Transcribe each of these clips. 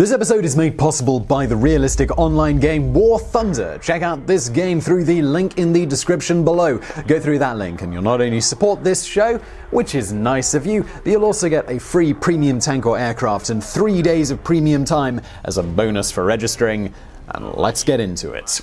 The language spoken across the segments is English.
This episode is made possible by the realistic online game War Thunder. Check out this game through the link in the description below. Go through that link and you'll not only support this show, which is nice of you, but you'll also get a free premium tank or aircraft and three days of premium time as a bonus for registering. And let's get into it.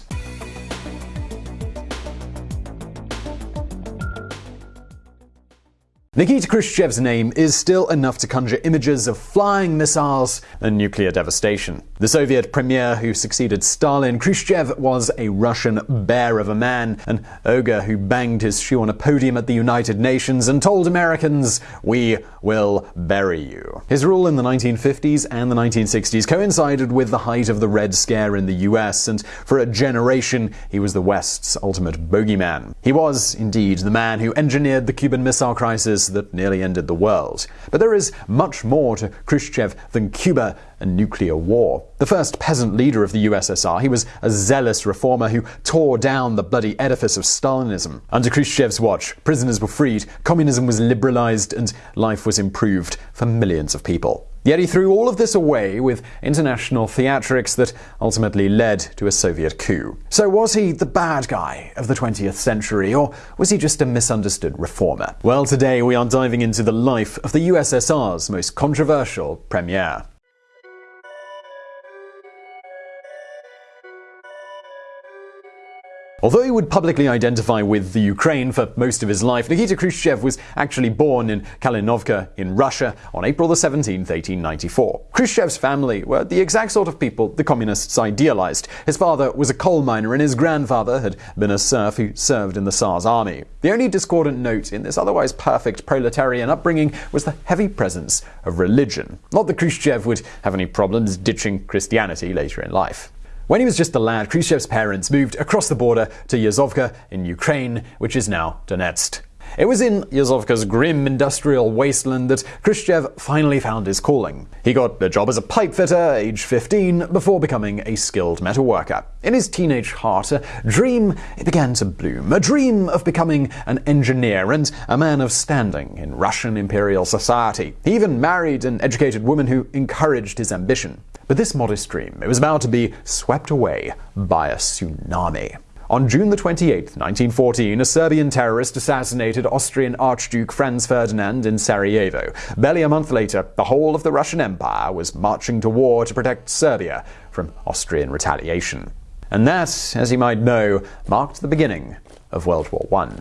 Nikita Khrushchev's name is still enough to conjure images of flying missiles and nuclear devastation. The Soviet premier who succeeded Stalin, Khrushchev was a Russian bear of a man, an ogre who banged his shoe on a podium at the United Nations and told Americans, We will bury you. His rule in the 1950s and the 1960s coincided with the height of the Red Scare in the US, and for a generation he was the West's ultimate bogeyman. He was, indeed, the man who engineered the Cuban Missile Crisis that nearly ended the world. But there is much more to Khrushchev than Cuba and nuclear war. The first peasant leader of the USSR, he was a zealous reformer who tore down the bloody edifice of Stalinism. Under Khrushchev's watch, prisoners were freed, communism was liberalized, and life was improved for millions of people. Yet he threw all of this away with international theatrics that ultimately led to a Soviet coup. So was he the bad guy of the 20th century, or was he just a misunderstood reformer? Well, today we are diving into the life of the USSR's most controversial premier. Although he would publicly identify with the Ukraine for most of his life, Nikita Khrushchev was actually born in Kalinovka in Russia on April 17, 1894. Khrushchev's family were the exact sort of people the communists idealized. His father was a coal miner and his grandfather had been a serf who served in the Tsar's army. The only discordant note in this otherwise perfect proletarian upbringing was the heavy presence of religion. Not that Khrushchev would have any problems ditching Christianity later in life. When he was just a lad, Khrushchev's parents moved across the border to Yuzovka in Ukraine, which is now Donetsk. It was in Yuzovka's grim industrial wasteland that Khrushchev finally found his calling. He got a job as a pipe fitter, age 15, before becoming a skilled metal worker. In his teenage heart, a dream began to bloom. A dream of becoming an engineer and a man of standing in Russian imperial society. He even married an educated woman who encouraged his ambition. But this modest dream, it was about to be swept away by a tsunami. On June 28, 1914, a Serbian terrorist assassinated Austrian Archduke Franz Ferdinand in Sarajevo. Barely a month later, the whole of the Russian Empire was marching to war to protect Serbia from Austrian retaliation. And that, as you might know, marked the beginning of World War I.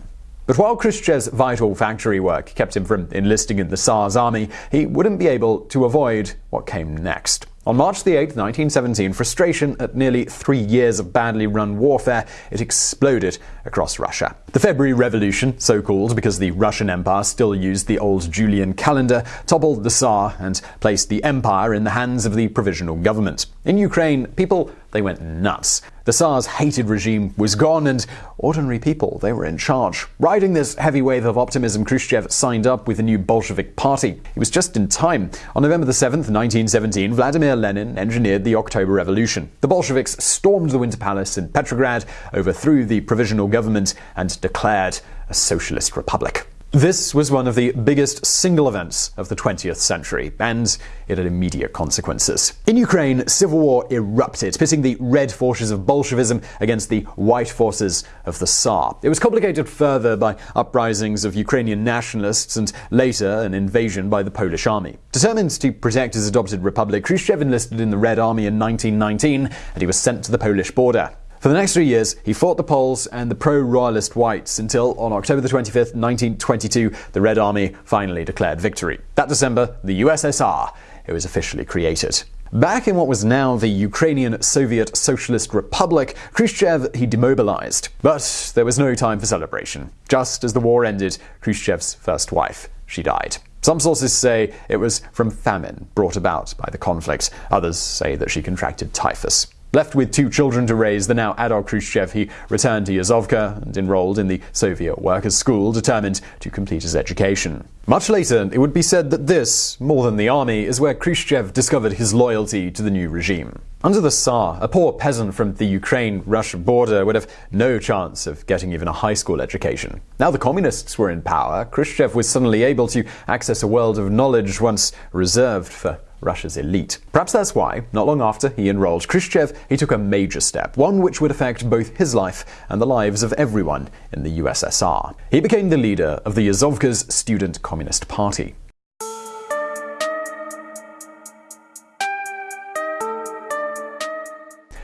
But while Khrushchev's vital factory work kept him from enlisting in the Tsar's army, he wouldn't be able to avoid what came next. On March 8, 1917, frustration at nearly three years of badly run warfare, it exploded across Russia. The February Revolution, so called because the Russian Empire still used the old Julian calendar, toppled the Tsar and placed the empire in the hands of the provisional government. In Ukraine, people they went nuts. The Tsar's hated regime was gone, and ordinary people, they were in charge. Riding this heavy wave of optimism, Khrushchev signed up with the new Bolshevik Party. He was just in time. On November 7, 1917, Vladimir Lenin engineered the October Revolution. The Bolsheviks stormed the Winter Palace in Petrograd, overthrew the provisional government, and declared a socialist republic. This was one of the biggest single events of the 20th century, and it had immediate consequences. In Ukraine, civil war erupted, pitting the red forces of Bolshevism against the white forces of the Tsar. It was complicated further by uprisings of Ukrainian nationalists and later an invasion by the Polish army. Determined to protect his adopted republic, Khrushchev enlisted in the Red Army in 1919, and he was sent to the Polish border. For the next three years, he fought the Poles and the pro-royalist whites until, on October 25, 1922, the Red Army finally declared victory. That December, the USSR it was officially created. Back in what was now the Ukrainian Soviet Socialist Republic, Khrushchev he demobilized. But there was no time for celebration. Just as the war ended, Khrushchev's first wife, she died. Some sources say it was from famine brought about by the conflict. Others say that she contracted typhus. Left with two children to raise, the now adult Khrushchev, he returned to Yuzovka and enrolled in the Soviet Workers' School, determined to complete his education. Much later, it would be said that this, more than the army, is where Khrushchev discovered his loyalty to the new regime. Under the Tsar, a poor peasant from the Ukraine Russia border would have no chance of getting even a high school education. Now the communists were in power, Khrushchev was suddenly able to access a world of knowledge once reserved for Russia's elite. Perhaps that's why, not long after he enrolled Khrushchev, he took a major step, one which would affect both his life and the lives of everyone in the USSR. He became the leader of the Azovka's Student Communist Party.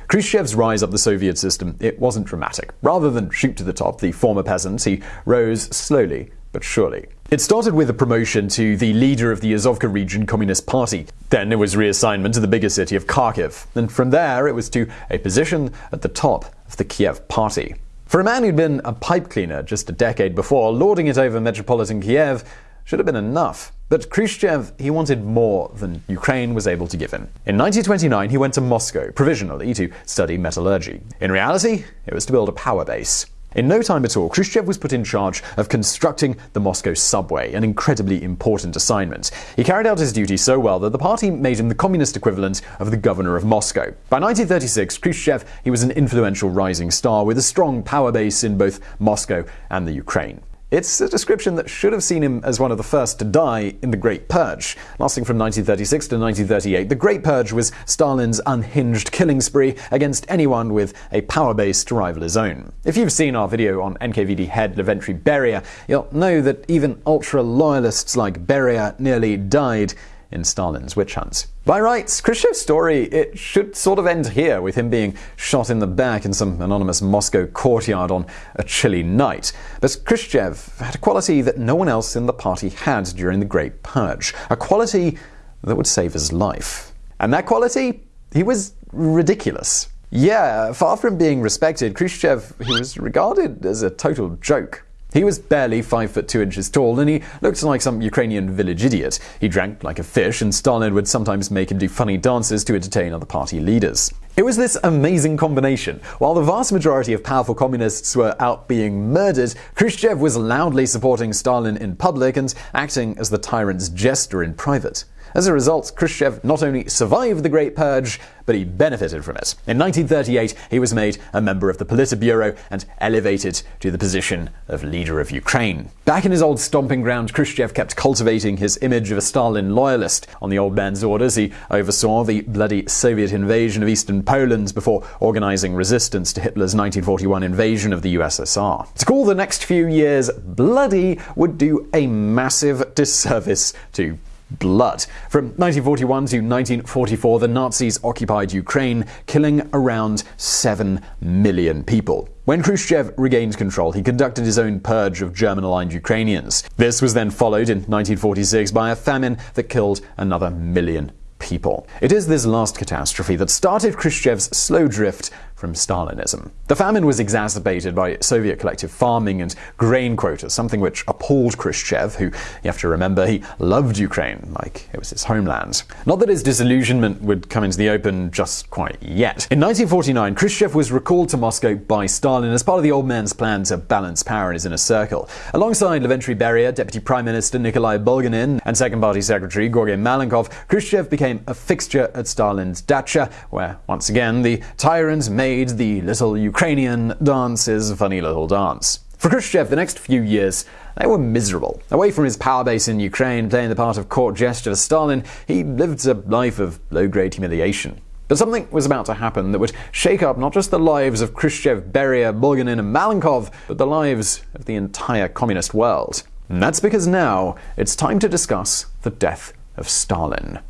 Khrushchev's rise up the Soviet system, it wasn't dramatic. Rather than shoot to the top, the former peasant, he rose slowly but surely. It started with a promotion to the leader of the Azovka Region Communist Party. Then it was reassignment to the bigger city of Kharkiv. And from there, it was to a position at the top of the Kiev Party. For a man who'd been a pipe cleaner just a decade before, lording it over metropolitan Kiev should have been enough. But Khrushchev, he wanted more than Ukraine was able to give him. In 1929, he went to Moscow, provisionally, to study metallurgy. In reality, it was to build a power base. In no time at all, Khrushchev was put in charge of constructing the Moscow subway, an incredibly important assignment. He carried out his duty so well that the party made him the communist equivalent of the governor of Moscow. By 1936, Khrushchev he was an influential rising star with a strong power base in both Moscow and the Ukraine. It's a description that should have seen him as one of the first to die in the Great Purge. Lasting from 1936 to 1938, the Great Purge was Stalin's unhinged killing spree against anyone with a power base to rival his own. If you've seen our video on NKVD head Lavrentiy Beria, you'll know that even ultra-loyalists like Beria nearly died in Stalin's witch hunts. By rights, Khrushchev's story, it should sort of end here, with him being shot in the back in some anonymous Moscow courtyard on a chilly night. But Khrushchev had a quality that no one else in the party had during the Great Purge, a quality that would save his life. And that quality? He was ridiculous. Yeah, far from being respected, Khrushchev he was regarded as a total joke. He was barely 5 foot 2 inches tall, and he looked like some Ukrainian village idiot. He drank like a fish, and Stalin would sometimes make him do funny dances to entertain other party leaders. It was this amazing combination. While the vast majority of powerful communists were out being murdered, Khrushchev was loudly supporting Stalin in public and acting as the tyrant's jester in private. As a result, Khrushchev not only survived the Great Purge, but he benefited from it. In 1938, he was made a member of the Politburo and elevated to the position of leader of Ukraine. Back in his old stomping ground, Khrushchev kept cultivating his image of a Stalin loyalist. On the old man's orders, he oversaw the bloody Soviet invasion of eastern Poland before organizing resistance to Hitler's 1941 invasion of the USSR. To call the next few years bloody would do a massive disservice to blood. From 1941 to 1944, the Nazis occupied Ukraine, killing around 7 million people. When Khrushchev regained control, he conducted his own purge of German aligned Ukrainians. This was then followed in 1946 by a famine that killed another million people. It is this last catastrophe that started Khrushchev's slow drift from Stalinism. The famine was exacerbated by Soviet collective farming and grain quotas, something which appalled Khrushchev, who, you have to remember, he loved Ukraine like it was his homeland. Not that his disillusionment would come into the open just quite yet. In 1949, Khrushchev was recalled to Moscow by Stalin as part of the old man's plan to balance power in his inner circle. Alongside Lavrentiy Beria, Deputy Prime Minister Nikolai Bulganin, and Second Party Secretary Georgy Malenkov, Khrushchev became a fixture at Stalin's dacha, where, once again, the tyrant made made the little Ukrainian dance his funny little dance. For Khrushchev, the next few years, they were miserable. Away from his power base in Ukraine, playing the part of court jester for Stalin, he lived a life of low-grade humiliation. But something was about to happen that would shake up not just the lives of Khrushchev, Beria, Bulganin, and Malenkov, but the lives of the entire communist world. And that's because now it's time to discuss the death of Stalin.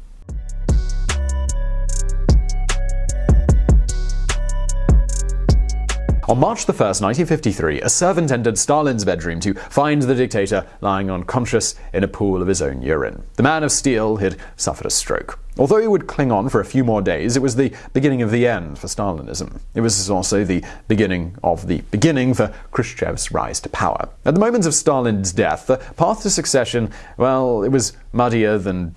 On March 1, 1953, a servant entered Stalin's bedroom to find the dictator lying unconscious in a pool of his own urine. The man of steel had suffered a stroke. Although he would cling on for a few more days, it was the beginning of the end for Stalinism. It was also the beginning of the beginning for Khrushchev's rise to power. At the moment of Stalin's death, the path to succession, well, it was muddier than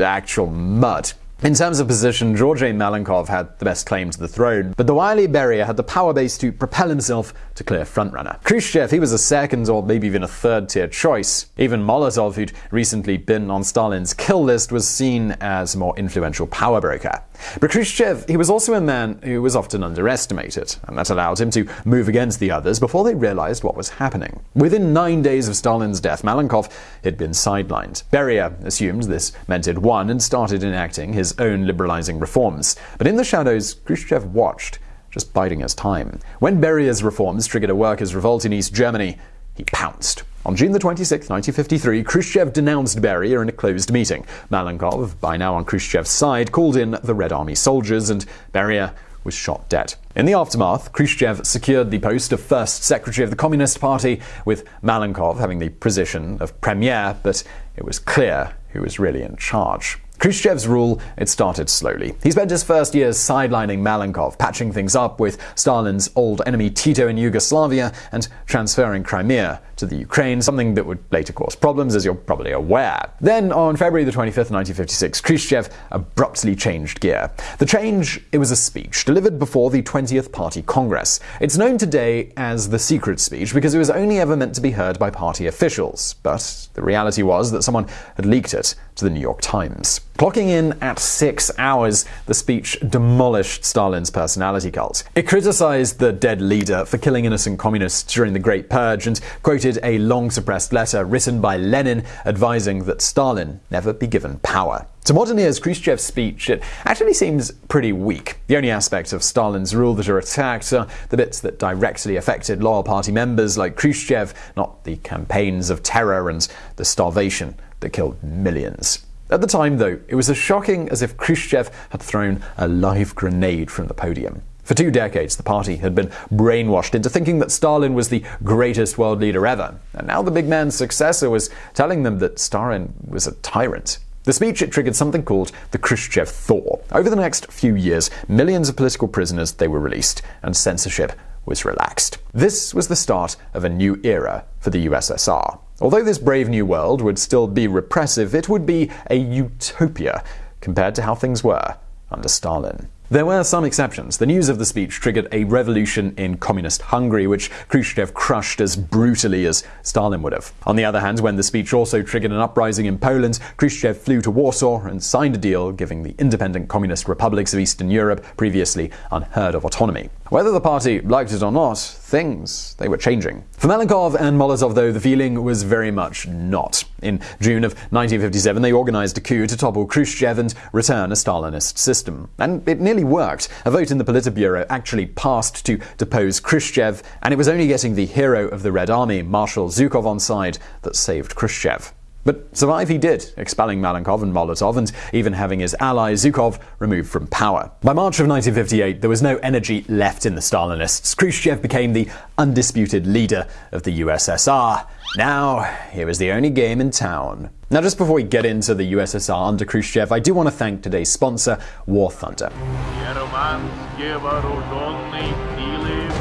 actual mud. In terms of position, Georgy Malenkov had the best claim to the throne, but the wily Beria had the power base to propel himself to clear frontrunner. Khrushchev, he was a second or maybe even a third tier choice. Even Molotov, who'd recently been on Stalin's kill list, was seen as a more influential power broker. But Khrushchev, he was also a man who was often underestimated, and that allowed him to move against the others before they realized what was happening. Within nine days of Stalin's death, Malenkov had been sidelined. Beria assumed this meant he'd won and started enacting his own liberalizing reforms. But in the shadows, Khrushchev watched, just biding his time. When Beria's reforms triggered a workers' revolt in East Germany, he pounced. On June 26, 1953, Khrushchev denounced Beria in a closed meeting. Malenkov, by now on Khrushchev's side, called in the Red Army soldiers, and Beria was shot dead. In the aftermath, Khrushchev secured the post of first secretary of the Communist Party, with Malenkov having the position of premier, but it was clear who was really in charge. Khrushchev's rule, it started slowly. He spent his first years sidelining Malenkov, patching things up with Stalin's old enemy Tito in Yugoslavia, and transferring Crimea to the Ukraine, something that would later cause problems, as you're probably aware. Then, on February the 25th, 1956, Khrushchev abruptly changed gear. The change, it was a speech delivered before the 20th Party Congress. It's known today as the secret speech because it was only ever meant to be heard by party officials, but the reality was that someone had leaked it to the New York Times. Clocking in at six hours, the speech demolished Stalin's personality cult. It criticized the dead leader for killing innocent communists during the Great Purge and quoted a long suppressed letter written by Lenin advising that Stalin never be given power. To modern ears, Khrushchev's speech, it actually seems pretty weak. The only aspects of Stalin's rule that are attacked are the bits that directly affected loyal party members like Khrushchev, not the campaigns of terror and the starvation that killed millions. At the time, though, it was as shocking as if Khrushchev had thrown a live grenade from the podium. For two decades, the party had been brainwashed into thinking that Stalin was the greatest world leader ever, and now the big man's successor was telling them that Stalin was a tyrant. The speech it triggered something called the Khrushchev Thaw. Over the next few years, millions of political prisoners they were released, and censorship was relaxed. This was the start of a new era for the USSR. Although this brave new world would still be repressive, it would be a utopia compared to how things were under Stalin. There were some exceptions. The news of the speech triggered a revolution in communist Hungary, which Khrushchev crushed as brutally as Stalin would have. On the other hand, when the speech also triggered an uprising in Poland, Khrushchev flew to Warsaw and signed a deal giving the independent communist republics of Eastern Europe previously unheard of autonomy. Whether the party liked it or not, things, they were changing. For Malenkov and Molotov, though, the feeling was very much not. In June of 1957, they organized a coup to topple Khrushchev and return a Stalinist system. And it nearly worked. A vote in the Politburo actually passed to depose Khrushchev, and it was only getting the hero of the Red Army, Marshal Zhukov, on side that saved Khrushchev. But survive he did, expelling Malenkov and Molotov and even having his ally Zhukov removed from power. By March of 1958, there was no energy left in the Stalinists. Khrushchev became the undisputed leader of the USSR. Now, here was the only game in town. Now, just before we get into the USSR under Khrushchev, I do want to thank today's sponsor, War Thunder.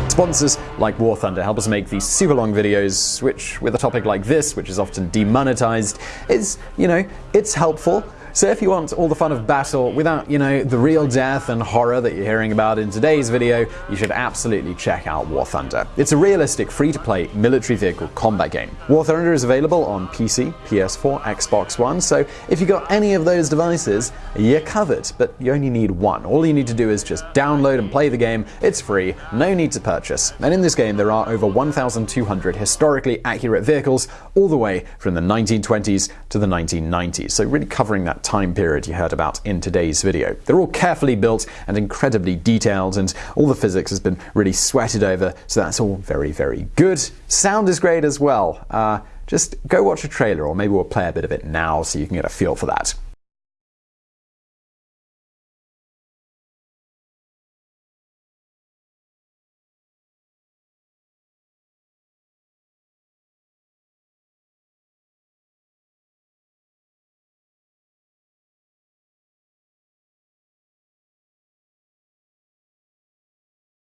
Sponsors like War Thunder help us make these super long videos, which, with a topic like this, which is often demonetized, is, you know, it's helpful. So if you want all the fun of battle without, you know, the real death and horror that you're hearing about in today's video, you should absolutely check out War Thunder. It's a realistic, free-to-play military vehicle combat game. War Thunder is available on PC, PS4, Xbox One, so if you've got any of those devices, you're covered, but you only need one. All you need to do is just download and play the game. It's free, no need to purchase. And in this game, there are over 1,200 historically accurate vehicles, all the way from the 1920s to the 1990s. So really covering time period you heard about in today's video. They're all carefully built and incredibly detailed, and all the physics has been really sweated over, so that's all very, very good. Sound is great as well. Uh, just go watch a trailer, or maybe we'll play a bit of it now so you can get a feel for that.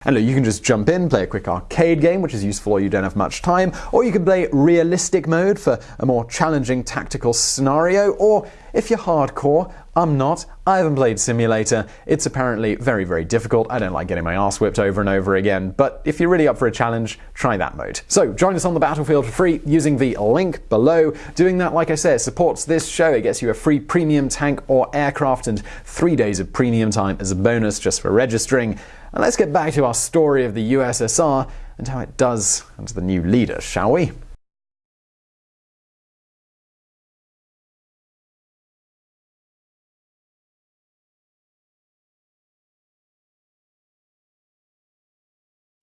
And look, you can just jump in, play a quick arcade game, which is useful or you don't have much time, or you can play realistic mode for a more challenging tactical scenario, or if you're hardcore, I'm not. I haven't played Simulator. It's apparently very, very difficult. I don't like getting my ass whipped over and over again, but if you're really up for a challenge, try that mode. So join us on the battlefield for free using the link below. Doing that, like I said, supports this show. It gets you a free premium tank or aircraft and three days of premium time as a bonus just for registering. And let's get back to our story of the USSR and how it does under the new leader, shall we?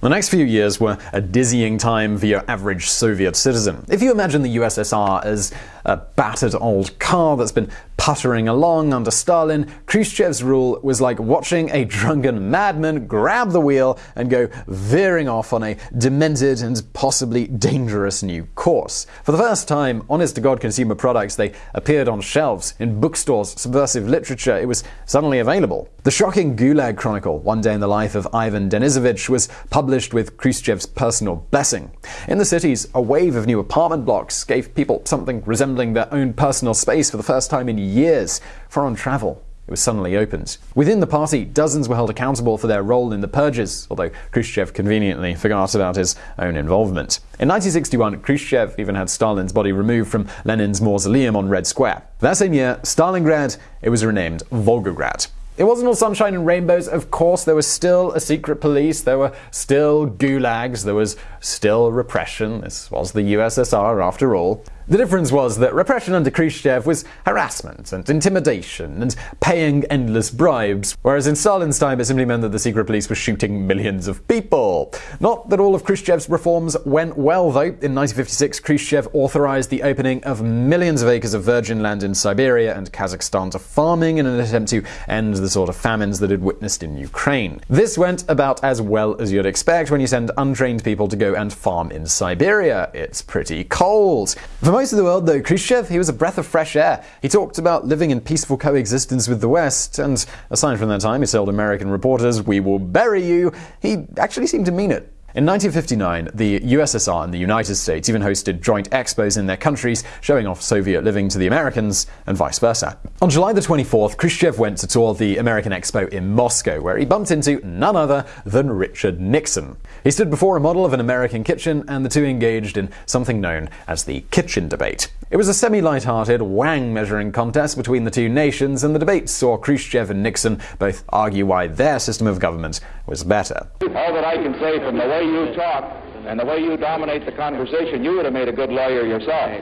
The next few years were a dizzying time for your average Soviet citizen. If you imagine the USSR as a battered old car that's been puttering along under Stalin, Khrushchev's rule was like watching a drunken madman grab the wheel and go veering off on a demented and possibly dangerous new course. For the first time, honest to God consumer products, they appeared on shelves, in bookstores, subversive literature, it was suddenly available. The shocking Gulag Chronicle, One Day in the Life of Ivan Denisovich, was published with Khrushchev's personal blessing. In the cities, a wave of new apartment blocks gave people something resembling their own personal space for the first time in years. Foreign travel it was suddenly opened. Within the party, dozens were held accountable for their role in the purges, although Khrushchev conveniently forgot about his own involvement. In 1961, Khrushchev even had Stalin's body removed from Lenin's mausoleum on Red Square. That same year, Stalingrad, it was renamed Volgograd. It wasn't all sunshine and rainbows, of course. There was still a secret police, there were still gulags, there was still repression. This was the USSR, after all. The difference was that repression under Khrushchev was harassment and intimidation and paying endless bribes, whereas in Stalin's time it simply meant that the secret police were shooting millions of people. Not that all of Khrushchev's reforms went well, though. In 1956, Khrushchev authorized the opening of millions of acres of virgin land in Siberia and Kazakhstan to farming in an attempt to end the sort of famines that had witnessed in Ukraine. This went about as well as you'd expect when you send untrained people to go and farm in Siberia. It's pretty cold. For for most of the world, though, Khrushchev, he was a breath of fresh air. He talked about living in peaceful coexistence with the West, and aside from that time he told American reporters, we will bury you, he actually seemed to mean it. In 1959, the USSR and the United States even hosted joint expos in their countries, showing off Soviet living to the Americans and vice versa. On July the 24th, Khrushchev went to tour the American Expo in Moscow, where he bumped into none other than Richard Nixon. He stood before a model of an American kitchen, and the two engaged in something known as the kitchen debate. It was a semi light-hearted wang measuring contest between the two nations, and the debate saw Khrushchev and Nixon both argue why their system of government was better. All that I can say from the way you talk and the way you dominate the conversation, you would have made a good lawyer yourself.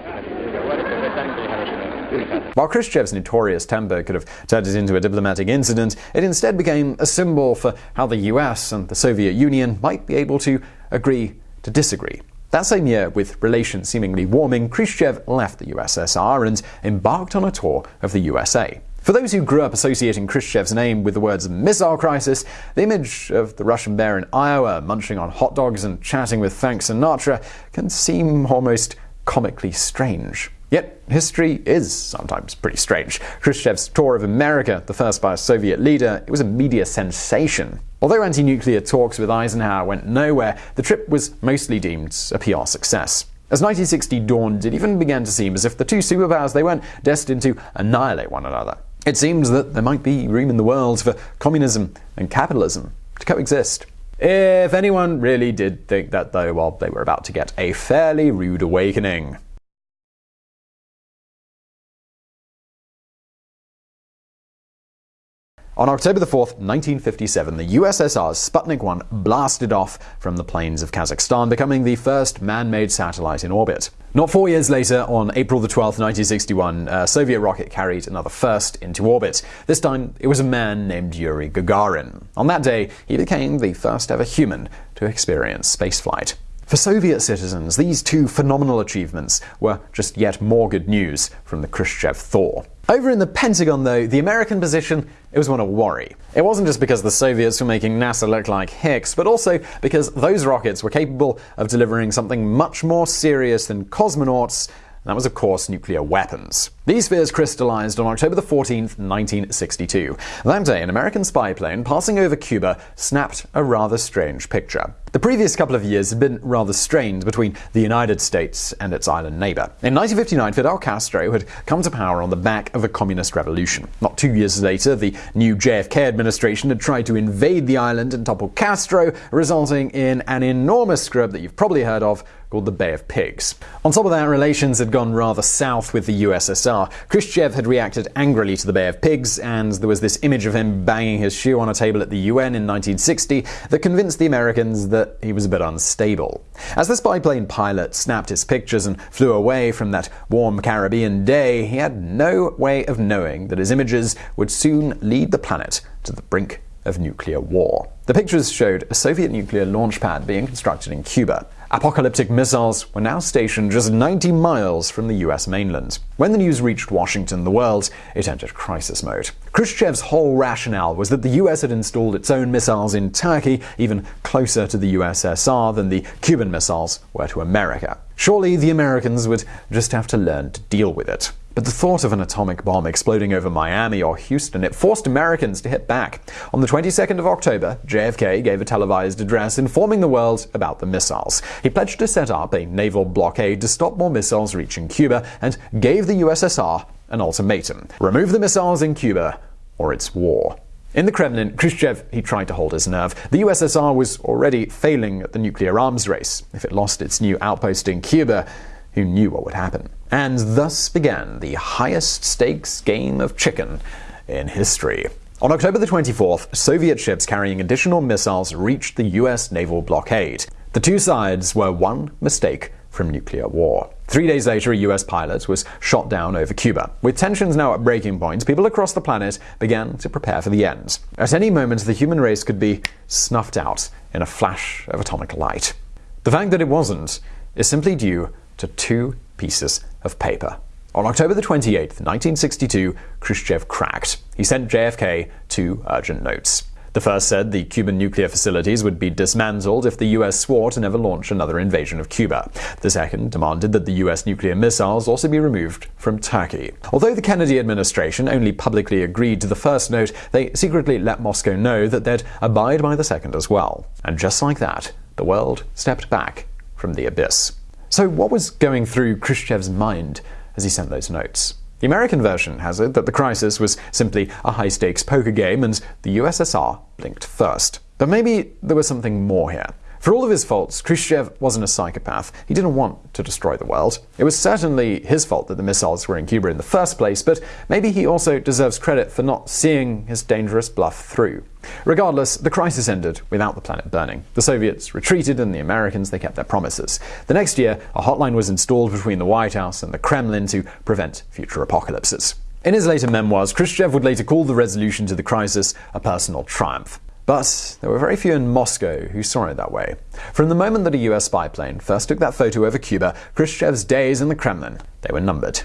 While Khrushchev's notorious temper could have turned it into a diplomatic incident, it instead became a symbol for how the US and the Soviet Union might be able to agree to disagree. That same year, with relations seemingly warming, Khrushchev left the USSR and embarked on a tour of the USA. For those who grew up associating Khrushchev's name with the words missile crisis, the image of the Russian bear in Iowa munching on hot dogs and chatting with Frank Sinatra can seem almost comically strange. Yet, history is sometimes pretty strange. Khrushchev's tour of America, the first by a Soviet leader, it was a media sensation. Although anti nuclear talks with Eisenhower went nowhere, the trip was mostly deemed a PR success. As 1960 dawned, it even began to seem as if the two superpowers they weren't destined to annihilate one another. It seemed that there might be room in the world for communism and capitalism to coexist. If anyone really did think that, though, well, they were about to get a fairly rude awakening. On October 4, 1957, the USSR's Sputnik 1 blasted off from the plains of Kazakhstan, becoming the first man-made satellite in orbit. Not four years later, on April 12, 1961, a Soviet rocket carried another first into orbit. This time, it was a man named Yuri Gagarin. On that day, he became the first ever human to experience spaceflight. For Soviet citizens, these two phenomenal achievements were just yet more good news from the Khrushchev thaw. Over in the Pentagon, though, the American position it was one of worry. It wasn't just because the Soviets were making NASA look like hicks, but also because those rockets were capable of delivering something much more serious than cosmonauts, and that was, of course, nuclear weapons. These fears crystallized on October 14, 1962. That day, an American spy plane passing over Cuba snapped a rather strange picture. The previous couple of years had been rather strained between the United States and its island neighbor. In 1959, Fidel Castro had come to power on the back of a communist revolution. Not two years later, the new JFK administration had tried to invade the island and topple Castro, resulting in an enormous scrub that you've probably heard of called the Bay of Pigs. On top of that, relations had gone rather south with the USSR. Khrushchev had reacted angrily to the Bay of Pigs, and there was this image of him banging his shoe on a table at the UN in 1960 that convinced the Americans that he was a bit unstable. As the spy plane pilot snapped his pictures and flew away from that warm Caribbean day, he had no way of knowing that his images would soon lead the planet to the brink of nuclear war. The pictures showed a Soviet nuclear launch pad being constructed in Cuba. Apocalyptic missiles were now stationed just 90 miles from the US mainland. When the news reached Washington, the world, it entered crisis mode. Khrushchev's whole rationale was that the US had installed its own missiles in Turkey, even closer to the USSR than the Cuban missiles were to America. Surely the Americans would just have to learn to deal with it. But the thought of an atomic bomb exploding over Miami or Houston, it forced Americans to hit back. On the 22nd of October, JFK gave a televised address informing the world about the missiles. He pledged to set up a naval blockade to stop more missiles reaching Cuba and gave the USSR an ultimatum. Remove the missiles in Cuba or it's war. In the Kremlin, Khrushchev he tried to hold his nerve. The USSR was already failing at the nuclear arms race. If it lost its new outpost in Cuba, who knew what would happen? And thus began the highest stakes game of chicken in history. On October the 24th, Soviet ships carrying additional missiles reached the US naval blockade. The two sides were one mistake from nuclear war. Three days later, a US pilot was shot down over Cuba. With tensions now at breaking point, people across the planet began to prepare for the end. At any moment, the human race could be snuffed out in a flash of atomic light. The fact that it wasn't is simply due to two pieces of paper. On October the 28th, 1962, Khrushchev cracked. He sent JFK two urgent notes. The first said the Cuban nuclear facilities would be dismantled if the US swore to never launch another invasion of Cuba. The second demanded that the US nuclear missiles also be removed from Turkey. Although the Kennedy administration only publicly agreed to the first note, they secretly let Moscow know that they'd abide by the second as well. And just like that, the world stepped back from the abyss. So, what was going through Khrushchev's mind as he sent those notes? The American version has it that the crisis was simply a high stakes poker game and the USSR blinked first. But maybe there was something more here. For all of his faults, Khrushchev wasn't a psychopath. He didn't want to destroy the world. It was certainly his fault that the missiles were in Cuba in the first place, but maybe he also deserves credit for not seeing his dangerous bluff through. Regardless, the crisis ended without the planet burning. The Soviets retreated and the Americans they kept their promises. The next year, a hotline was installed between the White House and the Kremlin to prevent future apocalypses. In his later memoirs, Khrushchev would later call the resolution to the crisis a personal triumph. But there were very few in Moscow who saw it that way. From the moment that a US spy plane first took that photo over Cuba, Khrushchev's days in the Kremlin, they were numbered.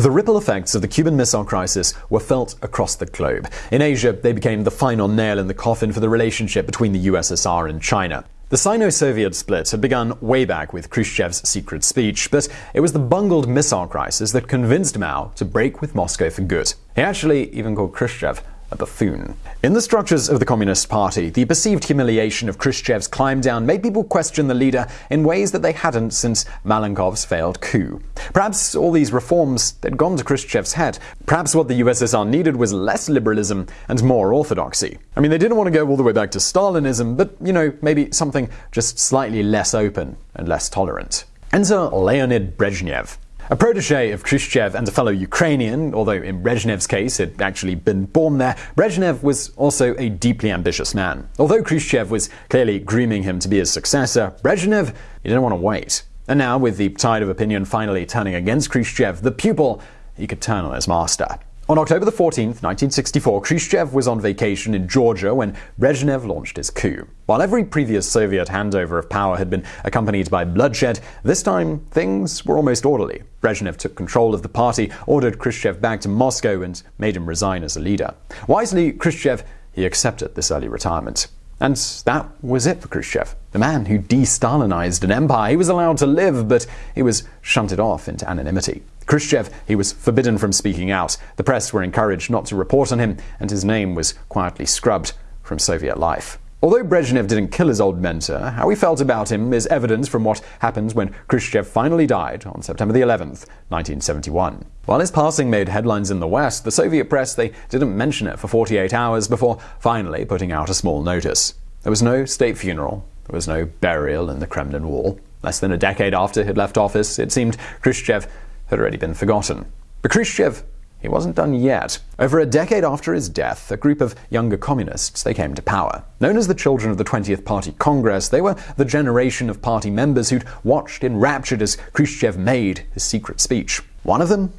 The ripple effects of the Cuban Missile Crisis were felt across the globe. In Asia, they became the final nail in the coffin for the relationship between the USSR and China. The Sino Soviet split had begun way back with Khrushchev's secret speech, but it was the bungled missile crisis that convinced Mao to break with Moscow for good. He actually even called Khrushchev a buffoon. In the structures of the Communist Party, the perceived humiliation of Khrushchev's climb down made people question the leader in ways that they hadn't since Malenkov's failed coup. Perhaps all these reforms had gone to Khrushchev's head. Perhaps what the USSR needed was less liberalism and more orthodoxy. I mean, they didn't want to go all the way back to Stalinism, but, you know, maybe something just slightly less open and less tolerant. Enter Leonid Brezhnev. A protege of Khrushchev and a fellow Ukrainian, although in Brezhnev's case had actually been born there, Brezhnev was also a deeply ambitious man. Although Khrushchev was clearly grooming him to be his successor, Brezhnev he didn't want to wait. And now, with the tide of opinion finally turning against Khrushchev, the pupil, he could turn on his master. On October 14, 1964, Khrushchev was on vacation in Georgia when Brezhnev launched his coup. While every previous Soviet handover of power had been accompanied by bloodshed, this time things were almost orderly. Brezhnev took control of the party, ordered Khrushchev back to Moscow, and made him resign as a leader. Wisely, Khrushchev he accepted this early retirement. And that was it for Khrushchev. The man who de Stalinized an empire, he was allowed to live, but he was shunted off into anonymity. Khrushchev, he was forbidden from speaking out. The press were encouraged not to report on him, and his name was quietly scrubbed from Soviet life. Although Brezhnev didn't kill his old mentor, how he felt about him is evident from what happened when Khrushchev finally died on September the 11th, 1971. While his passing made headlines in the West, the Soviet press they didn't mention it for 48 hours before finally putting out a small notice. There was no state funeral, there was no burial in the Kremlin wall. Less than a decade after he'd left office, it seemed Khrushchev had already been forgotten. But Khrushchev he wasn't done yet. Over a decade after his death, a group of younger communists they came to power. Known as the Children of the 20th Party Congress, they were the generation of party members who'd watched enraptured as Khrushchev made his secret speech. One of them,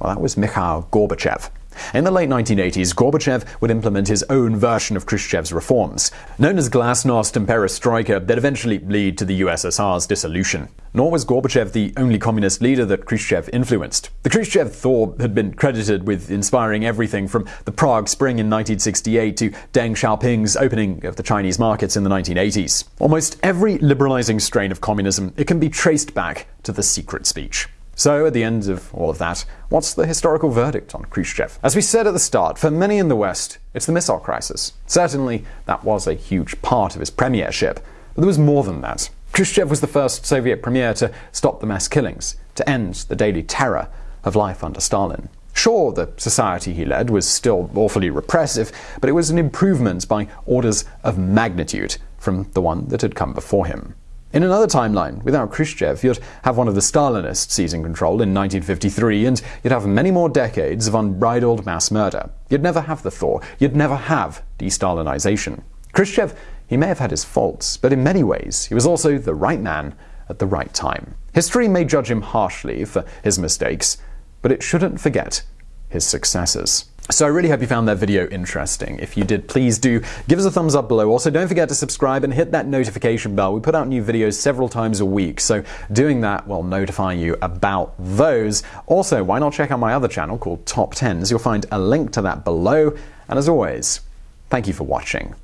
well, that was Mikhail Gorbachev. In the late 1980s, Gorbachev would implement his own version of Khrushchev's reforms. Known as glasnost and perestroika, they'd eventually lead to the USSR's dissolution. Nor was Gorbachev the only communist leader that Khrushchev influenced. The Khrushchev Thaw had been credited with inspiring everything from the Prague Spring in 1968 to Deng Xiaoping's opening of the Chinese markets in the 1980s. Almost every liberalizing strain of communism, it can be traced back to the secret speech. So, at the end of all of that, what's the historical verdict on Khrushchev? As we said at the start, for many in the West, it's the missile crisis. Certainly, that was a huge part of his premiership, but there was more than that. Khrushchev was the first Soviet premier to stop the mass killings, to end the daily terror of life under Stalin. Sure, the society he led was still awfully repressive, but it was an improvement by orders of magnitude from the one that had come before him. In another timeline, without Khrushchev, you'd have one of the Stalinists seizing control in 1953, and you'd have many more decades of unbridled mass murder. You'd never have the thaw. You'd never have de-Stalinization. Khrushchev, he may have had his faults, but in many ways, he was also the right man at the right time. History may judge him harshly for his mistakes, but it shouldn't forget his successes. So I really hope you found that video interesting. If you did, please do give us a thumbs up below. Also, don't forget to subscribe and hit that notification bell. We put out new videos several times a week, so doing that will notify you about those. Also, why not check out my other channel called Top Tens? You'll find a link to that below. And as always, thank you for watching.